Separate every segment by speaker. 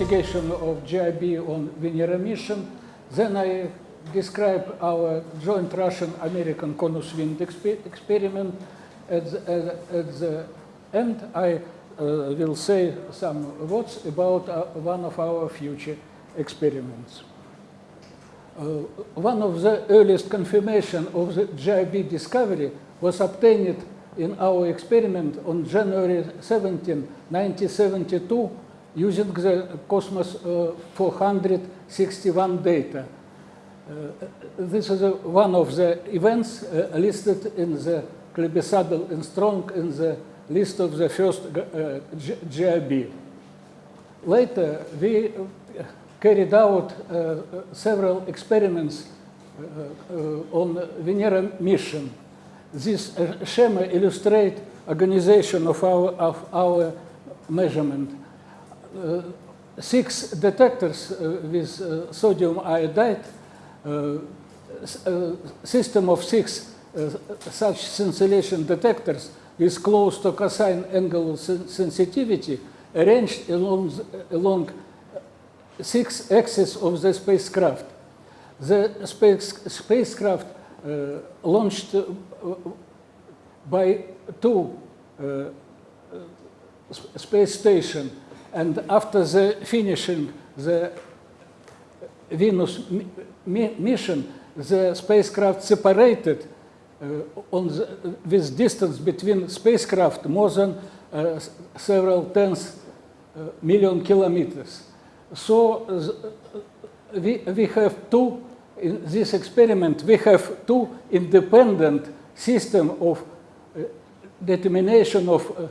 Speaker 1: investigation of GRB on Venera mission. Then I describe our joint Russian-American Konus Wind exper experiment. At the, at the end, I uh, will say some words about uh, one of our future experiments. Uh, one of the earliest confirmation of the GRB discovery was obtained in our experiment on January 17, 1972, using the Cosmos uh, 461 data. Uh, this is uh, one of the events uh, listed in the Klebesadel and Strong in the list of the first uh, GRB. Later, we uh, carried out several experiments on Venera mission. This schema illustrates organization of our, of our measurement. Uh, six detectors uh, with uh, sodium iodide, system of six such scintillation detectors with close to cosine angle sensitivity arranged along, along six axes of the spacecraft. The space, spacecraft uh, launched by two uh, space station and after the finishing the Venus mi mission, the spacecraft separated uh, on the, with distance between spacecraft more than uh, several tens uh, million kilometers. So we, we have two, in this experiment, we have two independent system of uh, determination of uh,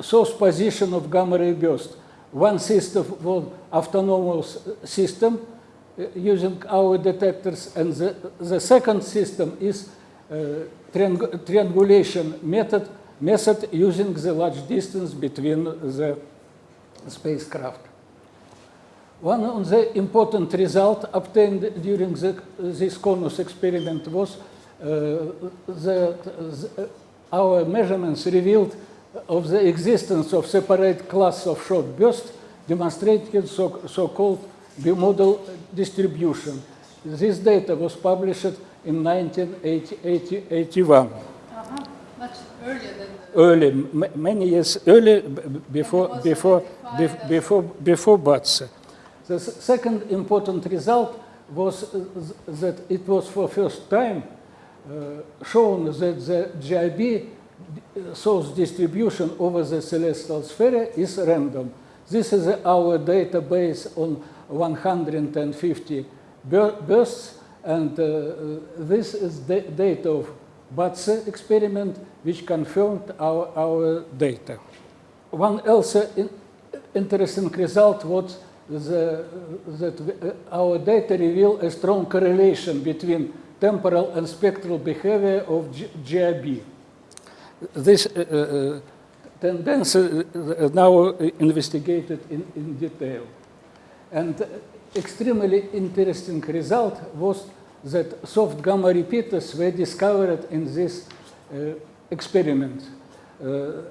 Speaker 1: source position of gamma ray burst. One system was autonomous system uh, using our detectors, and the, the second system is triang triangulation method, method using the large distance between the spacecraft. One of the important result obtained during the, this CONUS experiment was uh, that the, our measurements revealed of the existence of separate class of short bursts demonstrating so-called so bimodal distribution. This data was published in 1981.
Speaker 2: Uh -huh. Much earlier than
Speaker 1: early, many years early before, before, before, before BATSE. The second important result was that it was for first time uh, shown that the GRB source distribution over the celestial sphere is random. This is our database on 150 bursts, and uh, this is the data of BATSE experiment, which confirmed our, our data. One else in, interesting result was the, that our data reveal a strong correlation between temporal and spectral behavior of G. This uh, uh, tendency uh, now investigated in, in detail. And extremely interesting result was that soft gamma repeaters were discovered in this uh, experiment. Uh,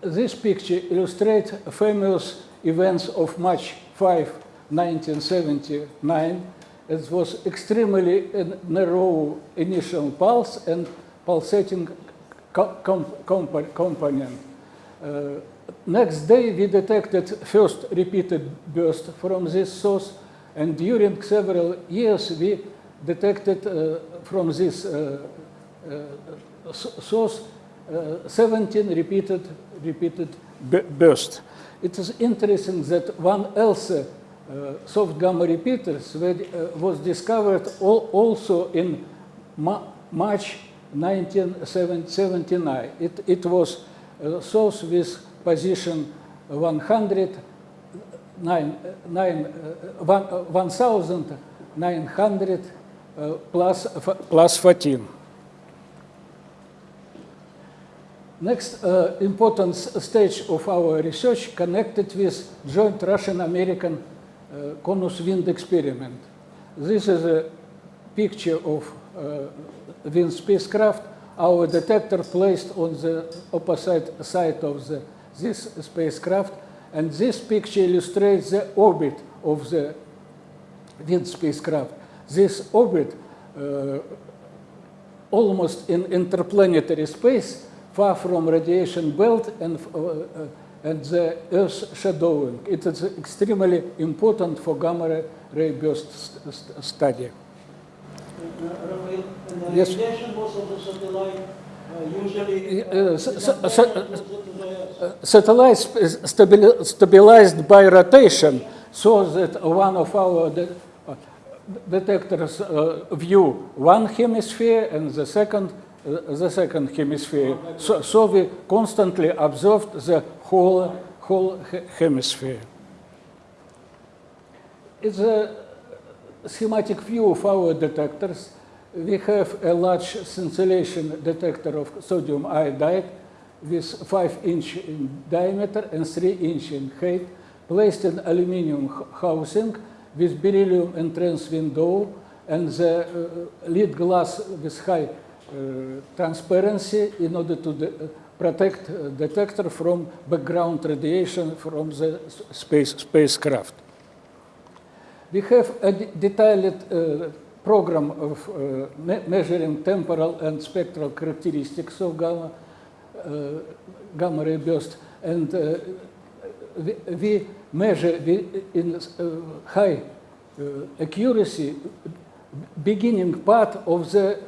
Speaker 1: this picture illustrates famous events of March 5, 1979. It was extremely narrow initial pulse and pulsating comp component. Uh, next day, we detected first repeated burst from this source, and during several years, we detected uh, from this uh, uh, source uh, 17 repeated, repeated bursts. It is interesting that one else uh, soft gamma repeaters was discovered also in Ma March 1979. It, it was a source with position 100, nine, nine, uh, 1900 uh, plus, plus 14. Next uh, important stage of our research connected with joint Russian-American uh, Konus wind experiment. This is a picture of uh, wind spacecraft. Our detector placed on the opposite side of the, this spacecraft And this picture illustrates the orbit of the Wind spacecraft. This orbit, uh, almost in interplanetary space, far from radiation belt and, uh, uh, and the Earth shadowing. It is extremely important for gamma ray burst st- st- study.
Speaker 3: Uh, and the
Speaker 1: Yes.
Speaker 3: radiation was of the satellite uh, usually.
Speaker 1: Uh,
Speaker 3: uh,
Speaker 1: s-
Speaker 3: is
Speaker 1: s-
Speaker 3: not
Speaker 1: s-
Speaker 3: there closer to the Earth.
Speaker 1: Satellites is stabili- stabilized by rotation so that one of our de- uh, detectors uh, view one hemisphere and the second uh, the second hemisphere. So, so we constantly observed the whole whole he- hemisphere. It's a schematic view of our detectors. We have a large scintillation detector of sodium iodide with 5 inch in diameter and 3 inch in height, placed in aluminium housing with beryllium entrance window and the uh, lead glass with high uh, transparency in order to de- protect uh, detector from background radiation from the space, spacecraft. We have a de- detailed uh, program of me- measuring temporal and spectral characteristics of gamma, gamma ray burst, and we, we measure in high accuracy beginning part of the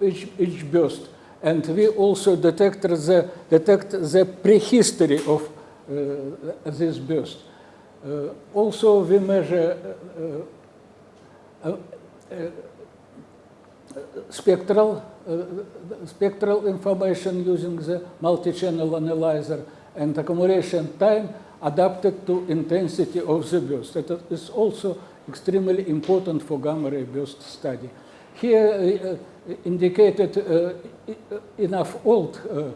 Speaker 1: each, each burst, and we also detect the detect the prehistory of uh, this burst. Uh, also, we measure uh, spectral, uh, spectral information using the multi-channel analyzer and accumulation time adapted to intensity of the burst. That is also extremely important for gamma ray burst study. Here uh, indicated uh, enough old uh,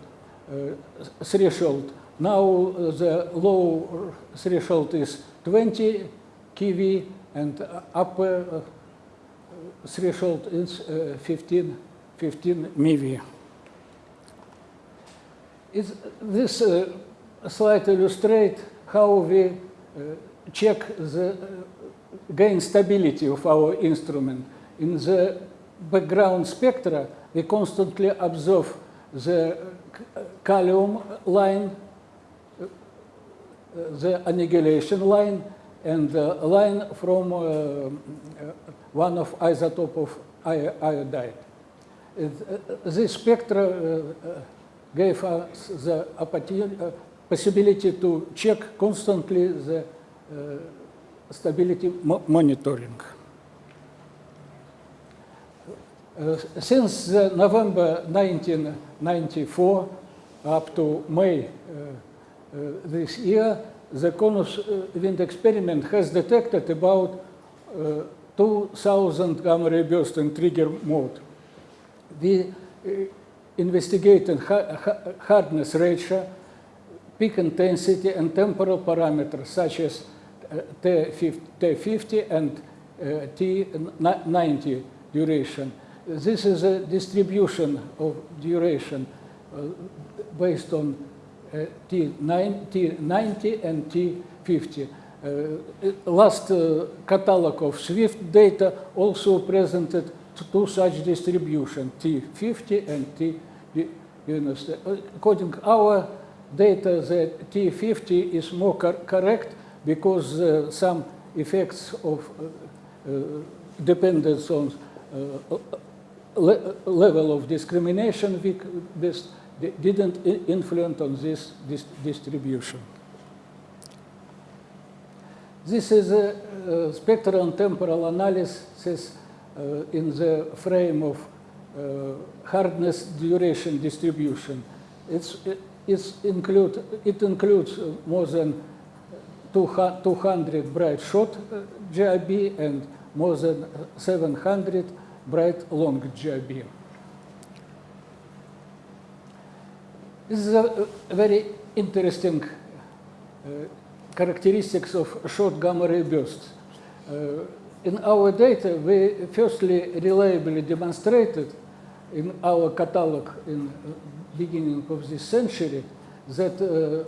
Speaker 1: uh, threshold. Now uh, the low threshold is 20 keV and uh, upper uh, threshold is uh, 15, 15 MeV. Is this uh, slide illustrates how we uh, check the uh, gain stability of our instrument. In the background spectra, we constantly observe the uh, calcium line, the annihilation line, and the line from uh, one of isotope of iodide. Uh, this spectra uh, uh, gave us the uh, possibility to check constantly the uh, stability monitoring. Uh, since November 1994 up to May this year, the Konus wind experiment has detected about 2,000 gamma ray bursts in trigger mode. We uh, investigated ha- ha- hardness ratio, peak intensity, and temporal parameters such as uh, T50 T50 and uh, T90 duration. This is a distribution of duration based on uh, T9, T90 and T50. Uh, last uh, catalog of SWIFT data also presented two such distribution, T50 and T90. According to our data, the T50 is more cor- correct because uh, some effects of uh, uh, dependence on uh, le- level of discrimination we didn't influence on this dis- distribution. This is a, uh spectral and temporal analysis uh, in the frame of uh, hardness duration distribution. It's, it's include, it includes more than 200 200 bright short uh, GRB and more than 700 bright long GRB. This is a a very interesting uh, characteristics of short gamma ray bursts. Uh, in our data, we firstly reliably demonstrated in our catalog in beginning of this century that uh,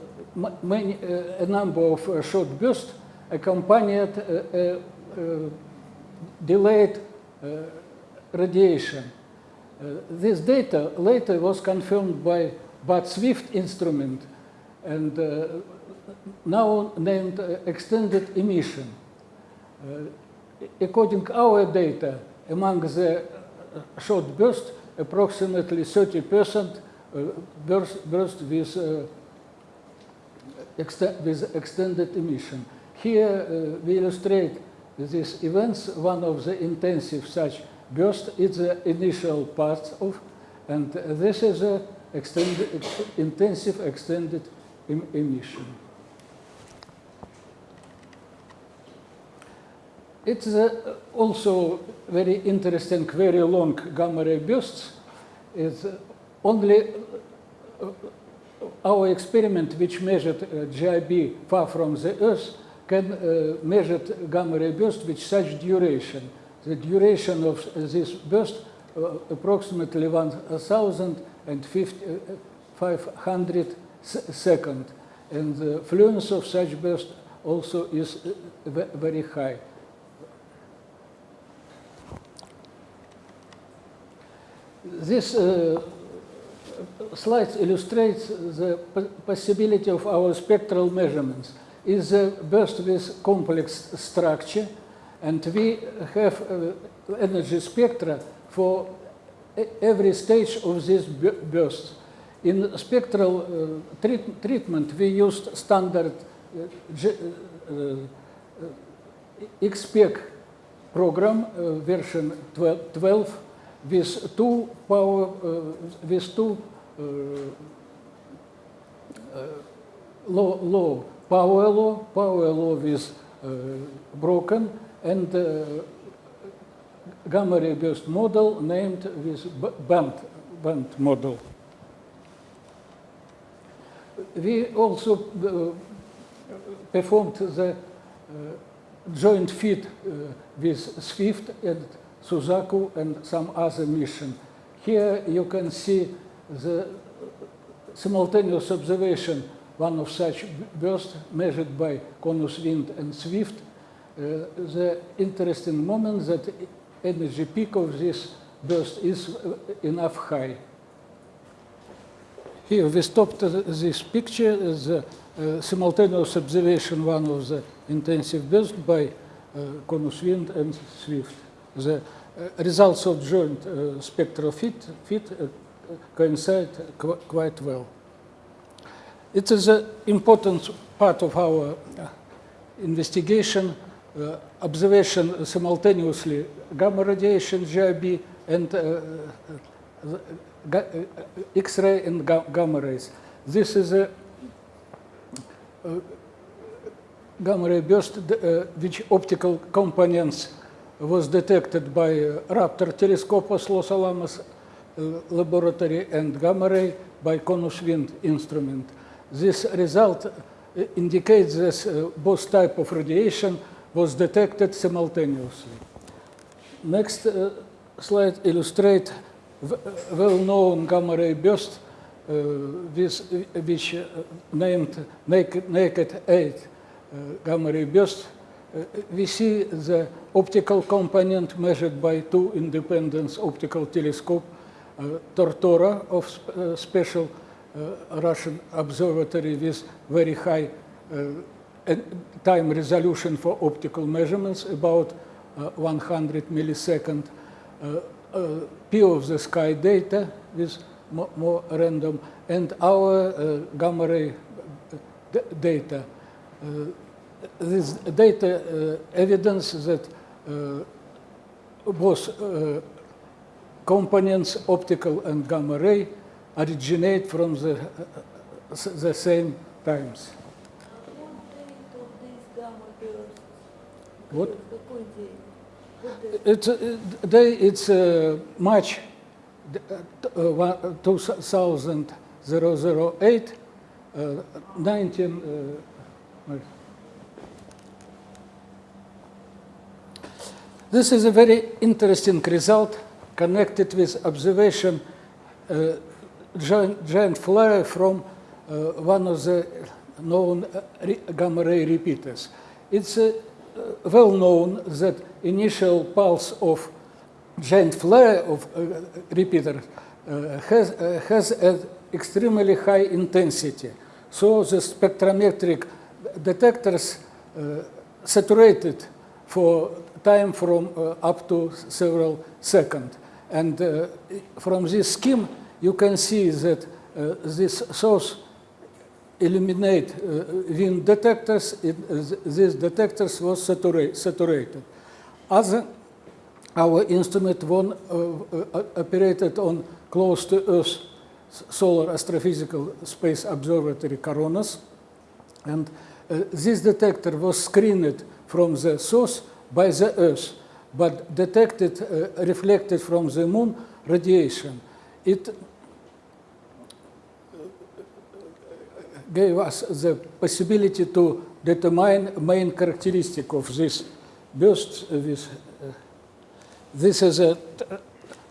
Speaker 1: many, uh, a number of uh, short bursts accompanied uh, uh, delayed radiation. This data later was confirmed by Bud Swift instrument and now named uh, extended emission. Uh, according to our data, among the uh, short burst, approximately 30% uh, burst, burst with, with extended emission. Here we illustrate these events. One of the intensive such burst is the initial part of, and this is a extended, ex- intensive extended em- emission. It's uh, also very interesting, very long gamma ray bursts. Is uh, only uh, our experiment, which measured uh, GRB far from the Earth, can uh, measure gamma ray burst with such duration. The duration of this burst uh, approximately 1,500 seconds, and the fluence of such burst also is very high. This uh, slide illustrates the possibility of our spectral measurements. Is a burst with complex structure, and we have uh, energy spectra for every stage of this burst. In spectral uh, treat- treatment, we used standard uh, uh, uh, XSPEC program, version 12, 12 with two power, with two law, law, power law, power law uh, broken, and gamma ray burst model named with band, band model. We also uh, performed the uh, joint fit uh, with Swift and Suzaku and some other mission. Here you can see the simultaneous observation, one of such bursts measured by Konus Wind and Swift. Uh, the interesting moment that energy peak of this burst is uh, enough high. Here we stopped this picture a uh, simultaneous observation, one of the intensive bursts by uh, Konus Wind and Swift. The uh, results of joint uh, spectral fit, fit uh, coincide qu quite well. It is an important part of our uh, investigation, uh, observation simultaneously gamma radiation, GRB, and uh, X-ray and ga- gamma rays. This is a gamma ray burst, which optical components was detected by uh, Raptor Telescopos Los Alamos uh, laboratory and gamma ray by Konus Wind instrument. This result uh, indicates that both type of radiation was detected simultaneously. Next uh, slide illustrates well-known gamma ray burst uh, with, which uh, named naked, naked 8 uh, gamma ray burst. We see the optical component measured by two independent optical telescope, Tortora of sp- special Russian observatory with very high time resolution for optical measurements, about uh, 100 millisecond. Pi of the Sky data with more random, and our gamma ray data this data uh, evidence that uh, both uh, components, optical and gamma ray, originate from the, the same times. What? It's, uh, they, it's uh, March uh, 2008, uh, 19, this is a very interesting result connected with observation uh, giant, giant flare from uh, one of the known uh, gamma ray repeaters. It's uh, well known that initial pulse of giant flare of uh, repeater uh, has, has an extremely high intensity. So the spectrometric detectors saturated for time from uh, up to several seconds. And uh, from this scheme, you can see that uh, this source eliminate wind detectors. It, these detectors was satura- saturated. Other, our instrument one operated on close to Earth Solar Astrophysical Space Observatory Coronas, and uh, this detector was screened from the source by the Earth, but detected uh, reflected from the Moon radiation. It gave us the possibility to determine main characteristic of this burst. uh, This, uh, this is a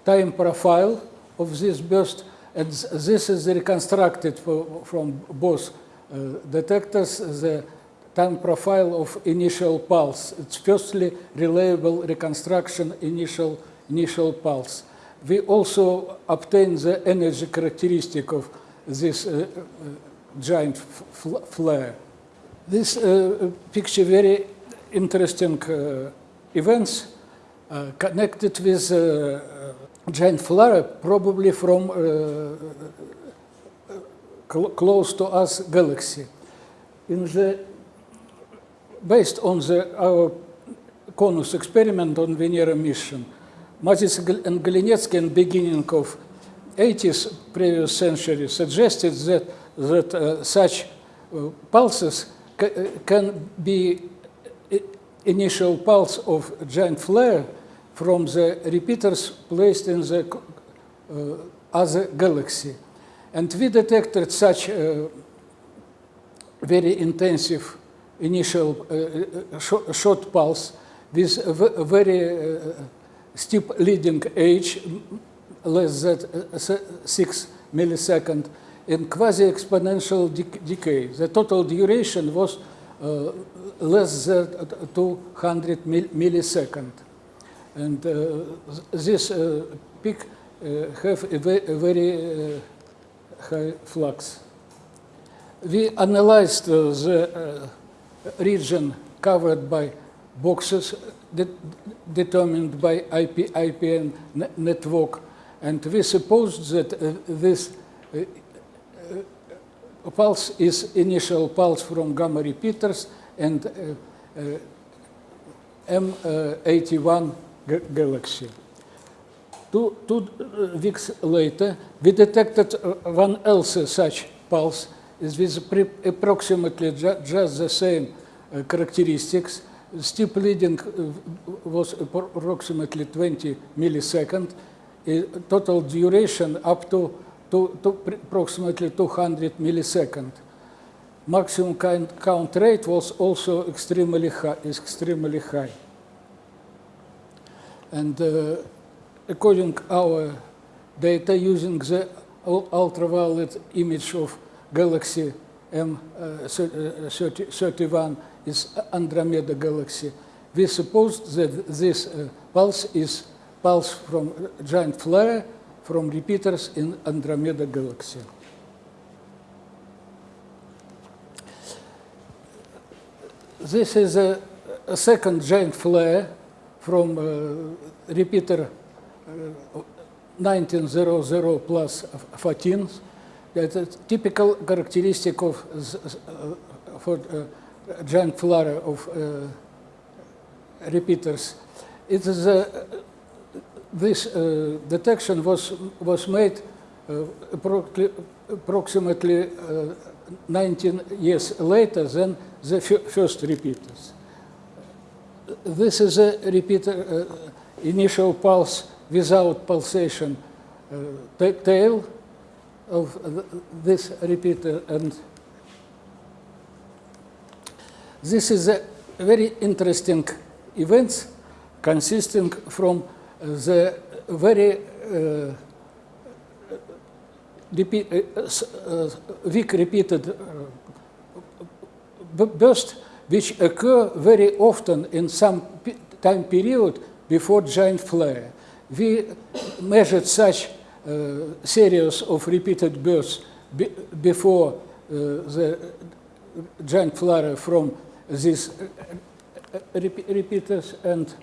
Speaker 1: time profile of this burst, and this is reconstructed for, from both uh, detectors, the time profile of initial pulse. It's firstly reliable reconstruction initial, initial pulse. We also obtain the energy characteristic of this uh, uh, giant fl- flare. This uh, picture very interesting uh, events uh, connected with uh, giant flare, probably from cl- close to us galaxy. In the, based on the, our CONUS experiment on Venera mission, Mazets and Golenetskii in beginning of 80s previous century suggested that, that uh, such uh, pulses uh, can be initial pulse of giant flare from the repeaters placed in the uh, other galaxy. And we detected such uh, very intensive initial uh, uh, short, pulse with a very uh, steep leading edge, less than uh, 6 millisecond, in quasi-exponential dec- decay. The total duration was uh, less than 200 mil- millisecond. And uh, this uh, peak have a, ve- a very high flux. We analyzed the region covered by boxes de- determined by IP, IPN network, and we supposed that uh, this uh, uh, pulse is initial pulse from gamma repeaters and uh, uh, M81 galaxy. Two, two weeks later, we detected one else such pulse is with approximately ju- just the same uh, characteristics. Steep leading uh, was approximately 20 milliseconds. total duration up to, to, to approximately 200 milliseconds. Maximum count, count rate was also extremely high. Extremely high. And uh, according our data using the ultraviolet image of galaxy M31 is Andromeda galaxy, we suppose that this uh, pulse is pulse from giant flare from repeaters in Andromeda galaxy. This is a, a second giant flare from uh, repeater uh, 1900 plus 14. That's a typical characteristic of uh, for uh, giant flare of uh, repeaters. It is a, this uh, detection was was made uh, approximately uh, 19 years later than the first repeaters. This is a repeater uh, initial pulse without pulsation uh, tail of this repeater and this is a very interesting event consisting from the very uh, repeat, uh, uh, weak repeated uh, b- bursts which occur very often in some time period before giant flare. We measured such uh, series of repeated bursts be- before uh, the giant flare from these uh, uh, repeaters and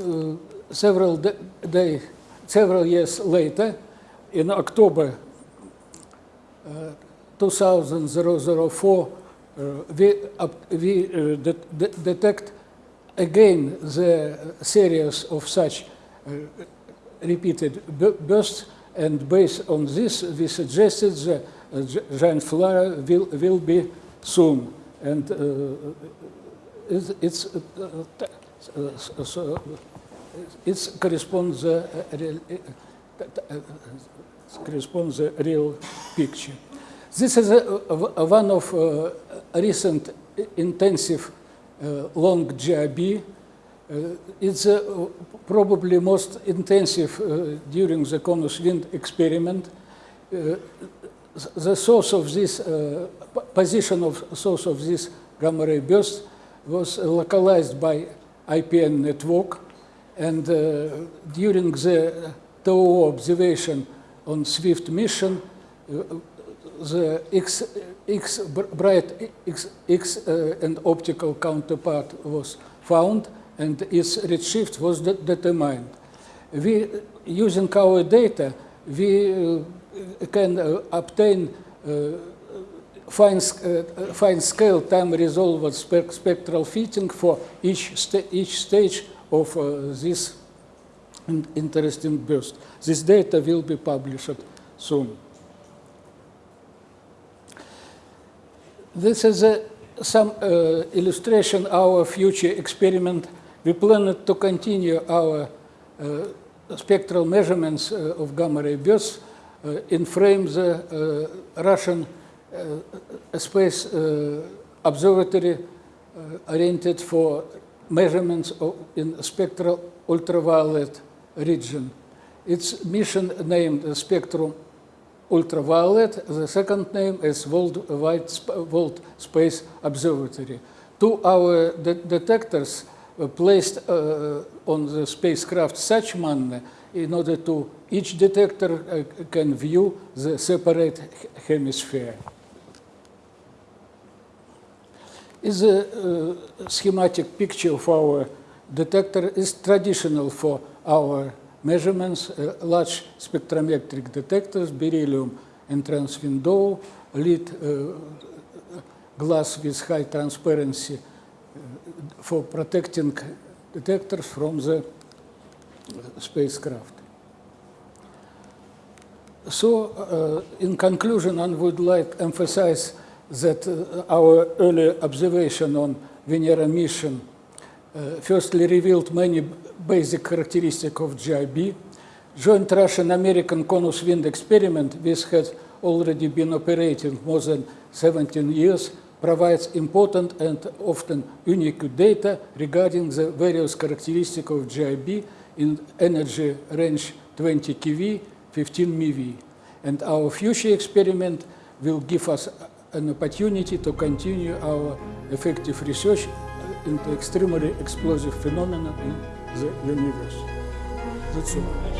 Speaker 1: uh, several da- day, several years later, in October uh, 2004, uh, we, we uh, de- de- detect again the series of such uh, repeated bursts, and based on this, we suggested the uh, giant flare will, will be soon. And uh, it's, it's, uh, uh, uh, so it corresponds the uh, real, uh, uh, corresponds the real picture. This is a, a- one of uh, recent intensive uh, long GRB. Uh, it's probably most intensive uh, during the Konus wind experiment. Uh, the source of this position of source of this gamma ray burst was localized by IPN network, and during the TOO observation on SWIFT mission, the X, X bright X, X uh, and optical counterpart was found, and its redshift was de- determined. We, using our data, we uh, can uh, obtain uh, fine, uh, fine scale time resolved spec- spectral fitting for each, each stage of uh, this in- interesting burst. This data will be published soon. This is a, some uh, illustration our future experiment. We plan to continue our uh, spectral measurements uh, of gamma ray bursts uh, in frame the Russian space observatory oriented for measurements of, in spectral ultraviolet region. Its mission named Spectrum Ultraviolet. The second name is Worldwide Sp- World Space Observatory. Two our de- detectors placed uh, on the spacecraft such manner in order to each detector uh, can view the separate hemisphere. is a uh, schematic picture of our detector is traditional for our measurements, uh, large spectrometric detectors, beryllium and transwindow, lead uh, glass with high transparency uh, for protecting detectors from the spacecraft. So, uh, in conclusion, I would like to emphasize that uh, our early observation on Venera mission uh, firstly revealed many basic characteristics of GRB. Joint Russian-American Konus wind experiment, which has already been operating more than 17 years, provides important and often unique data regarding the various characteristics of GRB in energy range 20 keV, 15 MeV. And our future experiment will give us an opportunity to continue our effective research into extremely explosive phenomena in the universe. That's all.